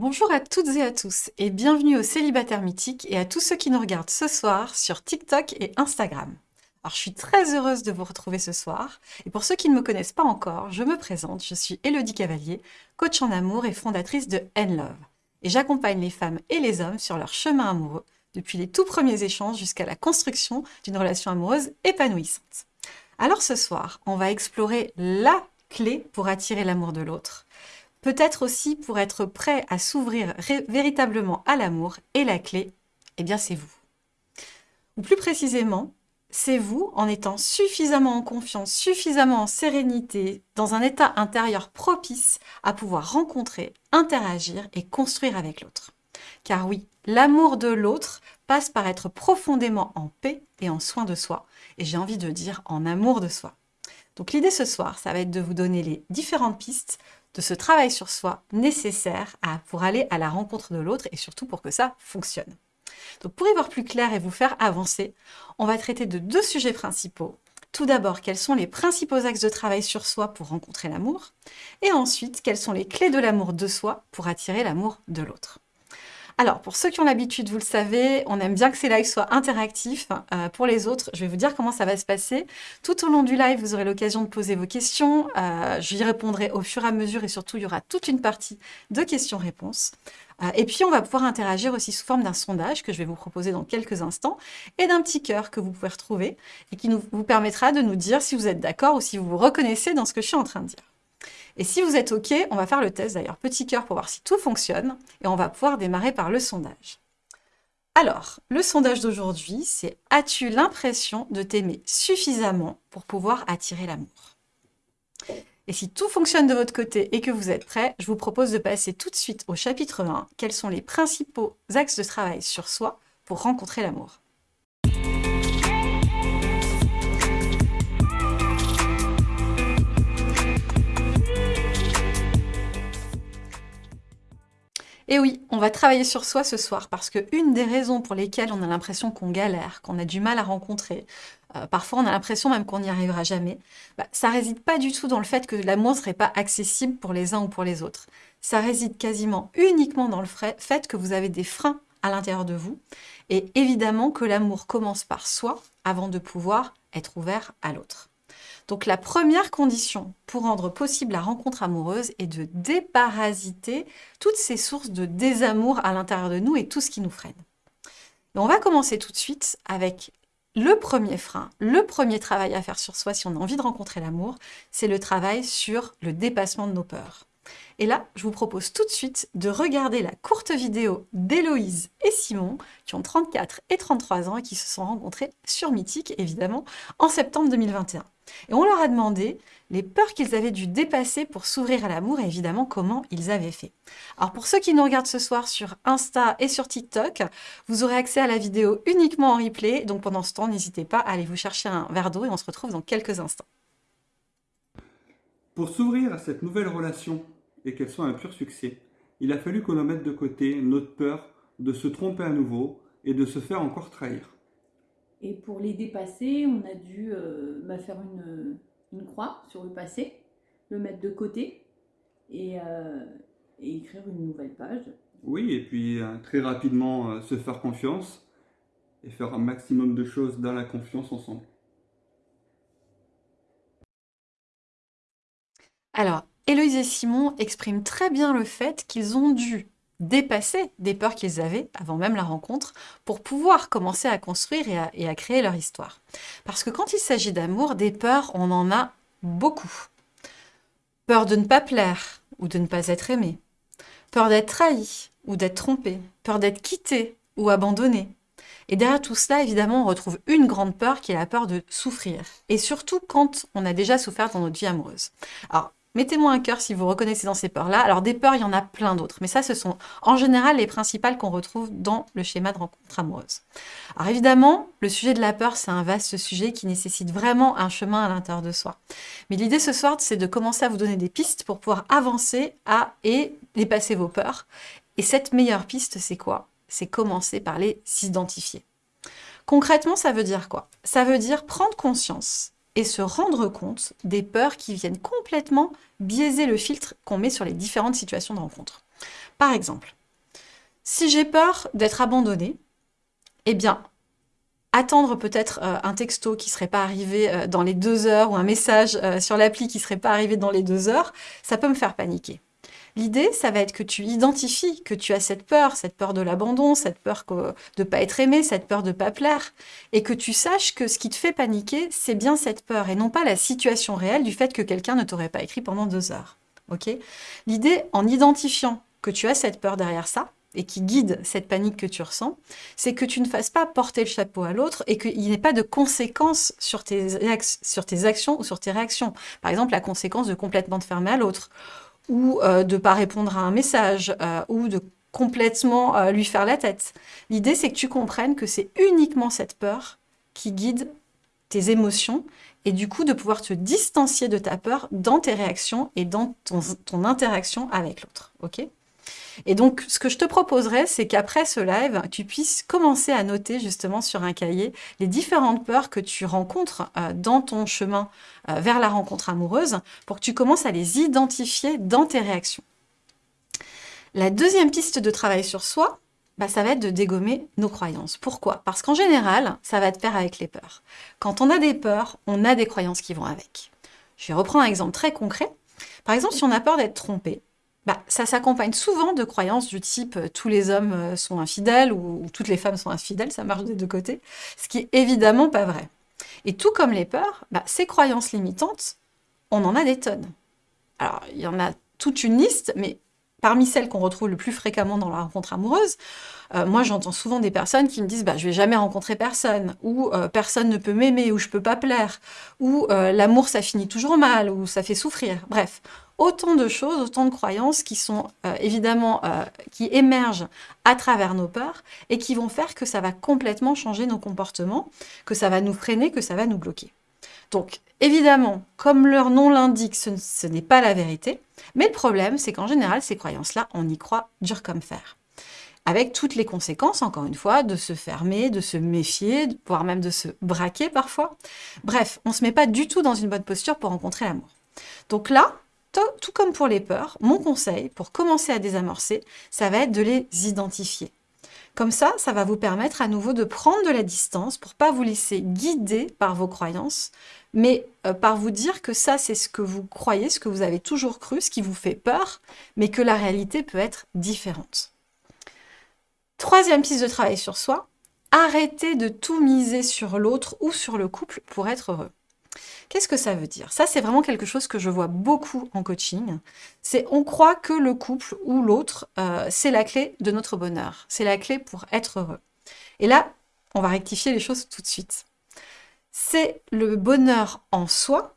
Bonjour à toutes et à tous et bienvenue au Célibataire Mythique et à tous ceux qui nous regardent ce soir sur TikTok et Instagram. Alors je suis très heureuse de vous retrouver ce soir et pour ceux qui ne me connaissent pas encore, je me présente, je suis Elodie Cavalier, coach en amour et fondatrice de N-Love. Et j'accompagne les femmes et les hommes sur leur chemin amoureux depuis les tout premiers échanges jusqu'à la construction d'une relation amoureuse épanouissante. Alors ce soir, on va explorer la clé pour attirer l'amour de l'autre. Peut-être aussi pour être prêt à s'ouvrir véritablement à l'amour. Et la clé, eh bien c'est vous. Ou plus précisément, c'est vous en étant suffisamment en confiance, suffisamment en sérénité, dans un état intérieur propice à pouvoir rencontrer, interagir et construire avec l'autre. Car oui, l'amour de l'autre passe par être profondément en paix et en soin de soi, et j'ai envie de dire en amour de soi. Donc l'idée ce soir, ça va être de vous donner les différentes pistes de ce travail sur soi nécessaire pour aller à la rencontre de l'autre et surtout pour que ça fonctionne. Donc pour y voir plus clair et vous faire avancer, on va traiter de deux sujets principaux. Tout d'abord, quels sont les principaux axes de travail sur soi pour rencontrer l'amour? Et ensuite, quelles sont les clés de l'amour de soi pour attirer l'amour de l'autre? Alors, pour ceux qui ont l'habitude, vous le savez, on aime bien que ces lives soient interactifs. Euh, pour les autres, je vais vous dire comment ça va se passer. Tout au long du live, vous aurez l'occasion de poser vos questions. Euh, J'y répondrai au fur et à mesure et surtout, il y aura toute une partie de questions-réponses. Euh, et puis, on va pouvoir interagir aussi sous forme d'un sondage que je vais vous proposer dans quelques instants et d'un petit cœur que vous pouvez retrouver et qui nous, vous permettra de nous dire si vous êtes d'accord ou si vous vous reconnaissez dans ce que je suis en train de dire. Et si vous êtes OK, on va faire le test d'ailleurs, petit cœur pour voir si tout fonctionne, et on va pouvoir démarrer par le sondage. Alors, le sondage d'aujourd'hui, c'est « As-tu l'impression de t'aimer suffisamment pour pouvoir attirer l'amour ?» Et si tout fonctionne de votre côté et que vous êtes prêts, je vous propose de passer tout de suite au chapitre 1. Quels sont les principaux axes de travail sur soi pour rencontrer l'amour? Et oui, on va travailler sur soi ce soir parce que une des raisons pour lesquelles on a l'impression qu'on galère, qu'on a du mal à rencontrer, euh, parfois on a l'impression même qu'on n'y arrivera jamais, bah, ça réside pas du tout dans le fait que l'amour ne serait pas accessible pour les uns ou pour les autres. Ça réside quasiment uniquement dans le fait que vous avez des freins à l'intérieur de vous et évidemment que l'amour commence par soi avant de pouvoir être ouvert à l'autre. Donc la première condition pour rendre possible la rencontre amoureuse est de déparasiter toutes ces sources de désamour à l'intérieur de nous et tout ce qui nous freine. on va commencer tout de suite avec le premier frein, le premier travail à faire sur soi si on a envie de rencontrer l'amour, c'est le travail sur le dépassement de nos peurs. Et là, je vous propose tout de suite de regarder la courte vidéo d'Héloïse et Simon, qui ont 34 et 33 ans et qui se sont rencontrés sur Mythique, évidemment, en septembre 2021. Et on leur a demandé les peurs qu'ils avaient dû dépasser pour s'ouvrir à l'amour et évidemment comment ils avaient fait. Alors pour ceux qui nous regardent ce soir sur Insta et sur TikTok, vous aurez accès à la vidéo uniquement en replay, donc pendant ce temps, n'hésitez pas à aller vous chercher un verre d'eau et on se retrouve dans quelques instants. Pour s'ouvrir à cette nouvelle relation et qu'elle soit un pur succès, il a fallu qu'on mette de côté notre peur de se tromper à nouveau et de se faire encore trahir. Et pour les dépasser, on a dû euh, bah, faire une, une, croix sur le passé, le mettre de côté et, euh, et écrire une nouvelle page. Oui, et puis euh, très rapidement se faire confiance et faire un maximum de choses dans la confiance ensemble. Alors, Héloïse et Simon expriment très bien le fait qu'ils ont dû dépasser des peurs qu'ils avaient avant même la rencontre pour pouvoir commencer à construire et à, créer leur histoire. Parce que quand il s'agit d'amour, des peurs, on en a beaucoup. Peur de ne pas plaire ou de ne pas être aimé. Peur d'être trahi ou d'être trompé. Peur d'être quitté ou abandonné. Et derrière tout cela, évidemment, on retrouve une grande peur qui est la peur de souffrir. Et surtout quand on a déjà souffert dans notre vie amoureuse. Alors, Mettez-moi un cœur si vous reconnaissez dans ces peurs-là. Alors des peurs, il y en a plein d'autres, mais ça, ce sont en général les principales qu'on retrouve dans le schéma de rencontre amoureuse. Alors évidemment, le sujet de la peur, c'est un vaste sujet qui nécessite vraiment un chemin à l'intérieur de soi. Mais l'idée ce soir, c'est de commencer à vous donner des pistes pour pouvoir avancer à et dépasser vos peurs. Et cette meilleure piste, c'est quoi? C'est commencer par les identifier. Concrètement, ça veut dire quoi? Ça veut dire prendre conscience et se rendre compte des peurs qui viennent complètement biaiser le filtre qu'on met sur les différentes situations de rencontre. Par exemple, si j'ai peur d'être abandonnée, eh bien, attendre peut-être euh, un texto qui serait pas arrivé euh, dans les deux heures ou un message euh, sur l'appli qui serait pas arrivé dans les deux heures, ça peut me faire paniquer. L'idée, ça va être que tu identifies que tu as cette peur, cette peur de l'abandon, cette peur de ne pas être aimé, cette peur de ne pas plaire, et que tu saches que ce qui te fait paniquer, c'est bien cette peur, et non pas la situation réelle du fait que quelqu'un ne t'aurait pas écrit pendant deux heures. Ok? L'idée, en identifiant que tu as cette peur derrière ça, et qui guide cette panique que tu ressens, c'est que tu ne fasses pas porter le chapeau à l'autre et qu'il n'y ait pas de conséquences sur tes, sur tes actions ou sur tes réactions. Par exemple, la conséquence de complètement te fermer à l'autre, ou euh, de ne pas répondre à un message, euh, ou de complètement euh, lui faire la tête. L'idée, c'est que tu comprennes que c'est uniquement cette peur qui guide tes émotions et du coup de pouvoir te distancier de ta peur dans tes réactions et dans ton, ton interaction avec l'autre. ok? Et donc, ce que je te proposerais, c'est qu'après ce live, tu puisses commencer à noter justement sur un cahier les différentes peurs que tu rencontres euh, dans ton chemin euh, vers la rencontre amoureuse pour que tu commences à les identifier dans tes réactions. La deuxième piste de travail sur soi, bah, ça va être de dégommer nos croyances. Pourquoi? Parce qu'en général, ça va te faire avec les peurs. Quand on a des peurs, on a des croyances qui vont avec. Je vais reprendre un exemple très concret. Par exemple, si on a peur d'être trompé, bah, ça s'accompagne souvent de croyances du type euh, tous les hommes euh, sont infidèles ou, toutes les femmes sont infidèles, ça marche des deux côtés, ce qui est évidemment pas vrai. Et tout comme les peurs, bah, ces croyances limitantes, on en a des tonnes. Alors, il y en a toute une liste, mais parmi celles qu'on retrouve le plus fréquemment dans la rencontre amoureuse, euh, moi j'entends souvent des personnes qui me disent bah, « je vais jamais rencontrer personne » ou Personne ne peut m'aimer » ou « je peux pas plaire » ou L'amour ça finit toujours mal » ou « ça fait souffrir ». Bref, autant de choses, autant de croyances qui sont euh, évidemment, euh, qui émergent à travers nos peurs et qui vont faire que ça va complètement changer nos comportements, que ça va nous freiner, que ça va nous bloquer. Donc, évidemment, comme leur nom l'indique, ce, n'est pas la vérité, mais le problème, c'est qu'en général, ces croyances-là, on y croit dur comme fer avec toutes les conséquences, encore une fois, de se fermer, de se méfier, voire même de se braquer parfois. Bref, on ne se met pas du tout dans une bonne posture pour rencontrer l'amour. Donc là, tout comme pour les peurs, mon conseil pour commencer à désamorcer, ça va être de les identifier. Comme ça, ça va vous permettre à nouveau de prendre de la distance pour pas vous laisser guider par vos croyances, mais euh, par vous dire que ça, c'est ce que vous croyez, ce que vous avez toujours cru, ce qui vous fait peur, mais que la réalité peut être différente. Troisième piste de travail sur soi, arrêtez de tout miser sur l'autre ou sur le couple pour être heureux. Qu'est-ce que ça veut dire? Ça, c'est vraiment quelque chose que je vois beaucoup en coaching. C'est on croit que le couple ou l'autre, euh, c'est la clé de notre bonheur. C'est la clé pour être heureux. Et là, on va rectifier les choses tout de suite. C'est le bonheur en soi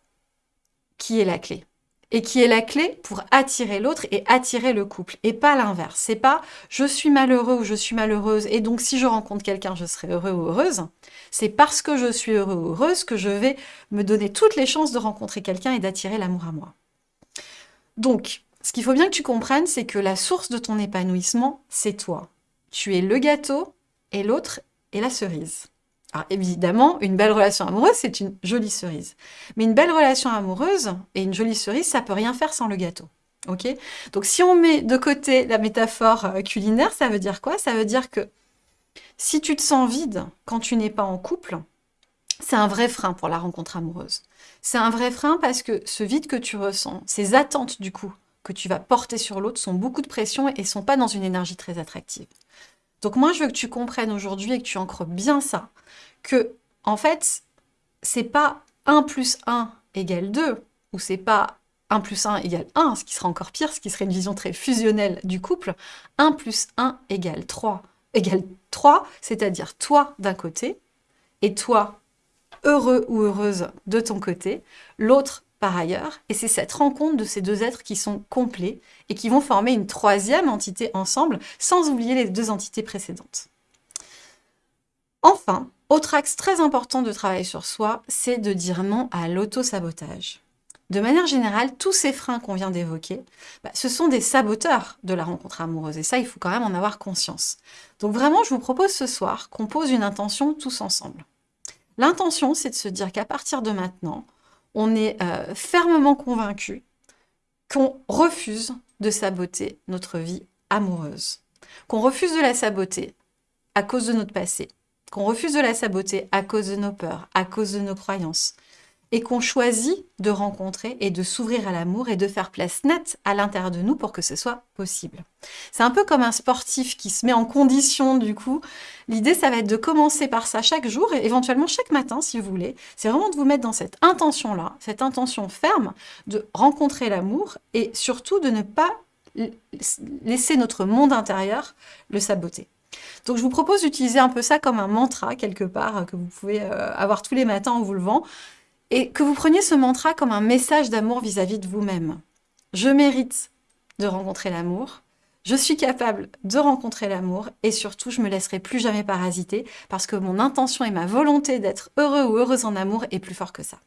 qui est la clé et qui est la clé pour attirer l'autre et attirer le couple, et pas l'inverse. C'est pas « je suis malheureux » ou « je suis malheureuse » et donc si je rencontre quelqu'un, je serai heureux ou heureuse. C'est parce que je suis heureux ou heureuse que je vais me donner toutes les chances de rencontrer quelqu'un et d'attirer l'amour à moi. Donc, ce qu'il faut bien que tu comprennes, c'est que la source de ton épanouissement, c'est toi. Tu es le gâteau et l'autre est la cerise. Alors évidemment, une belle relation amoureuse, c'est une jolie cerise. Mais une belle relation amoureuse et une jolie cerise, ça peut rien faire sans le gâteau. Ok? Donc si on met de côté la métaphore euh, culinaire, ça veut dire quoi? Ça veut dire que si tu te sens vide quand tu n'es pas en couple, c'est un vrai frein pour la rencontre amoureuse. C'est un vrai frein parce que ce vide que tu ressens, ces attentes du coup que tu vas porter sur l'autre sont beaucoup de pression et sont pas dans une énergie très attractive. Donc moi, je veux que tu comprennes aujourd'hui et que tu ancres bien ça, que en fait, c'est pas 1 plus 1 égale 2, ou c'est pas 1 plus 1 égale 1, ce qui serait encore pire, ce qui serait une vision très fusionnelle du couple. 1 plus 1 égale 3, égale 3, c'est-à-dire toi d'un côté, et toi heureux ou heureuse de ton côté, l'autre par ailleurs, et c'est cette rencontre de ces deux êtres qui sont complets et qui vont former une troisième entité ensemble, sans oublier les deux entités précédentes. Enfin, autre axe très important de travail sur soi, c'est de dire non à l'auto-sabotage. De manière générale, tous ces freins qu'on vient d'évoquer, bah, ce sont des saboteurs de la rencontre amoureuse. Et ça, il faut quand même en avoir conscience. Donc vraiment, je vous propose ce soir qu'on pose une intention tous ensemble. L'intention, c'est de se dire qu'à partir de maintenant, on est euh, fermement convaincu qu'on refuse de saboter notre vie amoureuse, qu'on refuse de la saboter à cause de notre passé, qu'on refuse de la saboter à cause de nos peurs, à cause de nos croyances, et qu'on choisit de rencontrer et de s'ouvrir à l'amour et de faire place nette à l'intérieur de nous pour que ce soit possible. C'est un peu comme un sportif qui se met en condition du coup. L'idée, ça va être de commencer par ça chaque jour et éventuellement chaque matin si vous voulez. C'est vraiment de vous mettre dans cette intention-là, cette intention ferme de rencontrer l'amour et surtout de ne pas laisser notre monde intérieur le saboter. Donc je vous propose d'utiliser un peu ça comme un mantra quelque part que vous pouvez euh, avoir tous les matins en vous levant et que vous preniez ce mantra comme un message d'amour vis-à-vis de vous-même. Je mérite de rencontrer l'amour, je suis capable de rencontrer l'amour et surtout je me laisserai plus jamais parasiter parce que mon intention et ma volonté d'être heureux ou heureuse en amour est plus fort que ça.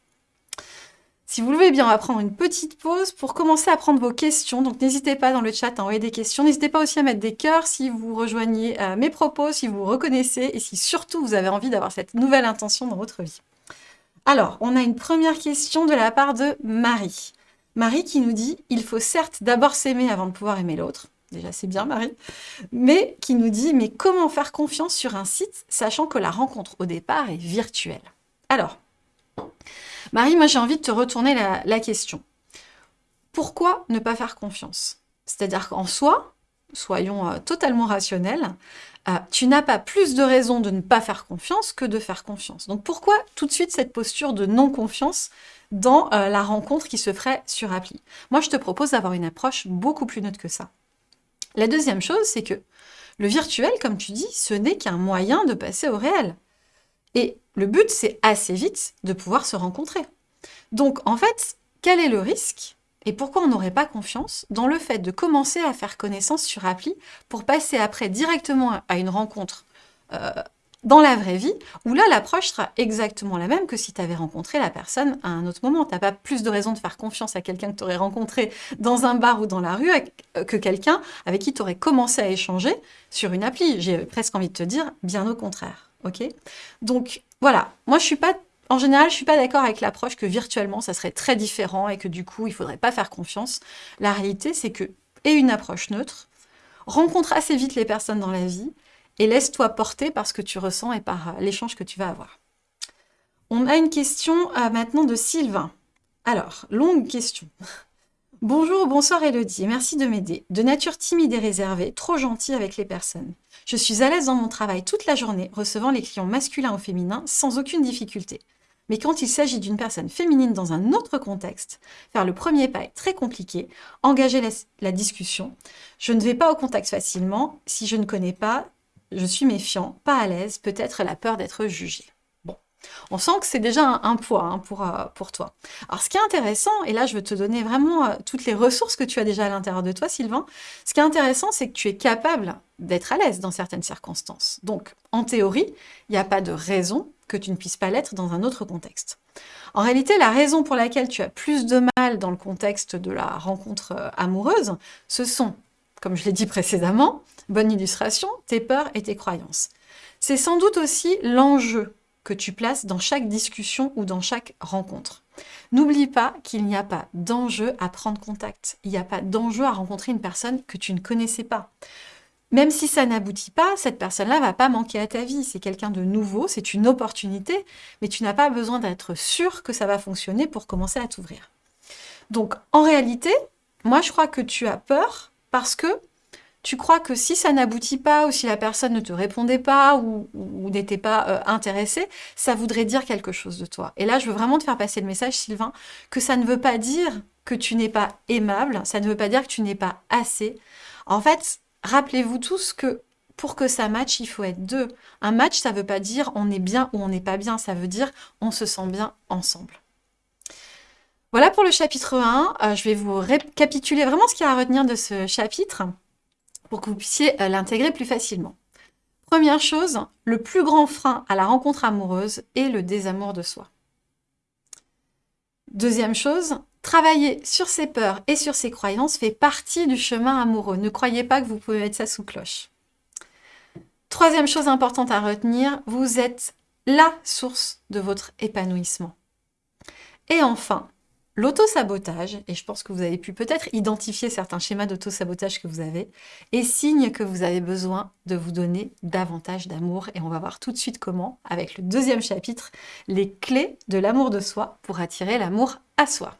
Si vous le voulez bien, on va prendre une petite pause pour commencer à prendre vos questions. Donc n'hésitez pas dans le chat à envoyer des questions. N'hésitez pas aussi à mettre des cœurs si vous rejoignez euh, mes propos, si vous vous reconnaissez et si surtout vous avez envie d'avoir cette nouvelle intention dans votre vie. Alors, on a une première question de la part de Marie. Marie qui nous dit « Il faut certes d'abord s'aimer avant de pouvoir aimer l'autre ». Déjà, c'est bien, Marie. Mais qui nous dit « Mais comment faire confiance sur un site, sachant que la rencontre au départ est virtuelle ?» Alors, Marie, moi j'ai envie de te retourner la, question. Pourquoi ne pas faire confiance? C'est-à-dire qu'en soi, soyons euh, totalement rationnels, euh, tu n'as pas plus de raisons de ne pas faire confiance que de faire confiance. Donc pourquoi tout de suite cette posture de non-confiance dans euh, la rencontre qui se ferait sur appli? Moi, je te propose d'avoir une approche beaucoup plus neutre que ça. La deuxième chose, c'est que le virtuel, comme tu dis, ce n'est qu'un moyen de passer au réel. Et le but, c'est assez vite de pouvoir se rencontrer. Donc, en fait, quel est le risque? Et pourquoi on n'aurait pas confiance dans le fait de commencer à faire connaissance sur appli pour passer après directement à une rencontre euh, dans la vraie vie, où là, l'approche sera exactement la même que si tu avais rencontré la personne à un autre moment. Tu n'as pas plus de raison de faire confiance à quelqu'un que tu aurais rencontré dans un bar ou dans la rue euh, que quelqu'un avec qui tu aurais commencé à échanger sur une appli. J'ai presque envie de te dire, bien au contraire. Donc, voilà. Moi, je suis pas en général, je ne suis pas d'accord avec l'approche que virtuellement, ça serait très différent et que du coup, il faudrait pas faire confiance. La réalité, c'est que, et une approche neutre, rencontre assez vite les personnes dans la vie et laisse-toi porter par ce que tu ressens et par euh, l'échange que tu vas avoir. On a une question euh, maintenant de Sylvain. Alors, longue question. Bonjour, bonsoir Elodie, merci de m'aider. De nature timide et réservée, trop gentille avec les personnes. Je suis à l'aise dans mon travail toute la journée, recevant les clients masculins ou féminins sans aucune difficulté. Mais quand il s'agit d'une personne féminine dans un autre contexte, faire le premier pas est très compliqué, engager la, discussion. Je ne vais pas au contact facilement, si je ne connais pas, je suis méfiant, pas à l'aise, peut-être la peur d'être jugé. Bon, on sent que c'est déjà un, poids hein, pour, euh, pour toi. Alors ce qui est intéressant, et là je veux te donner vraiment euh, toutes les ressources que tu as déjà à l'intérieur de toi, Sylvain, ce qui est intéressant, c'est que tu es capable d'être à l'aise dans certaines circonstances. Donc, en théorie, il n'y a pas de raison que tu ne puisses pas l'être dans un autre contexte. En réalité, la raison pour laquelle tu as plus de mal dans le contexte de la rencontre euh, amoureuse, ce sont, comme je l'ai dit précédemment, bonne illustration, tes peurs et tes croyances. C'est sans doute aussi l'enjeu que tu places dans chaque discussion ou dans chaque rencontre. N'oublie pas qu'il n'y a pas d'enjeu à prendre contact. Il n'y a pas d'enjeu à rencontrer une personne que tu ne connaissais pas. Même si ça n'aboutit pas, cette personne-là va pas manquer à ta vie. C'est quelqu'un de nouveau, c'est une opportunité, mais tu n'as pas besoin d'être sûr que ça va fonctionner pour commencer à t'ouvrir. Donc, en réalité, moi, je crois que tu as peur parce que tu crois que si ça n'aboutit pas ou si la personne ne te répondait pas ou, n'était pas euh, intéressée, ça voudrait dire quelque chose de toi. Et là, je veux vraiment te faire passer le message, Sylvain, que ça ne veut pas dire que tu n'es pas aimable, ça ne veut pas dire que tu n'es pas assez. En fait, Rappelez-vous tous que pour que ça matche, il faut être deux. Un match, ça ne veut pas dire on est bien ou on n'est pas bien, ça veut dire on se sent bien ensemble. Voilà pour le chapitre 1. Euh, je vais vous récapituler vraiment ce qu'il y a à retenir de ce chapitre pour que vous puissiez euh, l'intégrer plus facilement. Première chose, le plus grand frein à la rencontre amoureuse est le désamour de soi. Deuxième chose, Travailler sur ses peurs et sur ses croyances fait partie du chemin amoureux. Ne croyez pas que vous pouvez mettre ça sous cloche. Troisième chose importante à retenir, vous êtes la source de votre épanouissement. Et enfin, L'auto-sabotage, et je pense que vous avez pu peut-être identifier certains schémas d'auto-sabotage que vous avez, est signe que vous avez besoin de vous donner davantage d'amour. Et on va voir tout de suite comment, avec le deuxième chapitre, les clés de l'amour de soi pour attirer l'amour à soi.